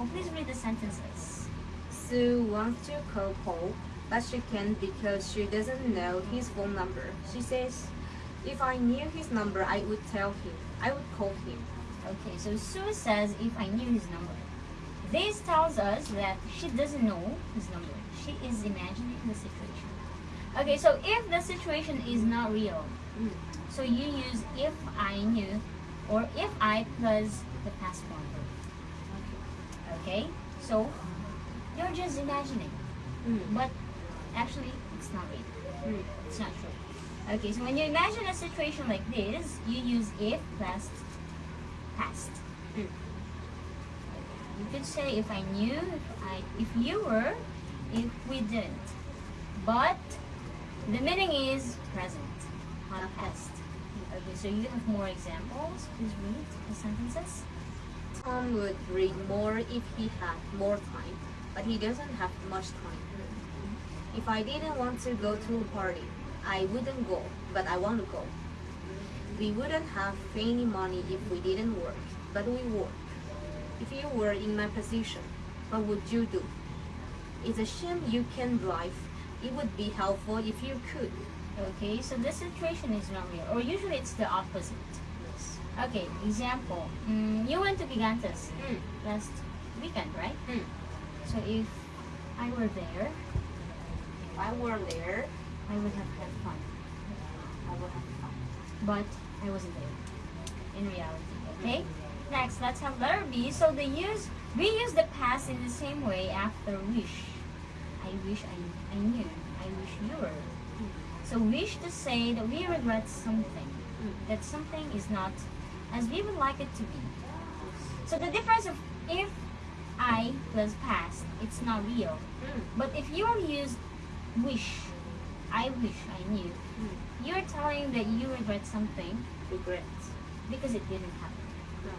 Oh, please read the sentences. Sue wants to call Paul, but she can't because she doesn't know his phone number. She says, if I knew his number, I would tell him. I would call him. Okay, so Sue says, if I knew his number. This tells us that she doesn't know his number. She is imagining the situation. Okay, so if the situation is not real, hmm. so you use if I knew or if I plus the past form. Okay, so you're just imagining, Mm. but actually it's not real. Mm. It's not true. Okay, so when you imagine a situation like this, you use if plus past. Mm. You could say if I knew, if I, if you were, if we didn't. But the meaning is present, not past. Okay, so you have more examples. Please read the sentences. Tom would read more if he had more time, but he doesn't have much time. If I didn't want to go to a party, I wouldn't go, but I want to go. We wouldn't have any money if we didn't work, but we work. If you were in my position, what would you do? It's a shame you can't drive. It would be helpful if you could. Okay, so the situation is not real, or usually it's the opposite. Okay, example. Mm, you went to Gigantes Mm. last weekend, right? Mm. So if I were there, If I were there, I would have had fun. I would have fun. But I wasn't there in reality. Okay? Next, let's have letter B. So they use we use the past in the same way after wish. I wish I, I knew. I wish you were. So wish to say that we regret something. That something is not as we would like it to be. So the difference of if I plus past, it's not real. Mm. But if you use wish, I wish I knew, Mm. you're telling that you regret something Regret. because it didn't happen. No.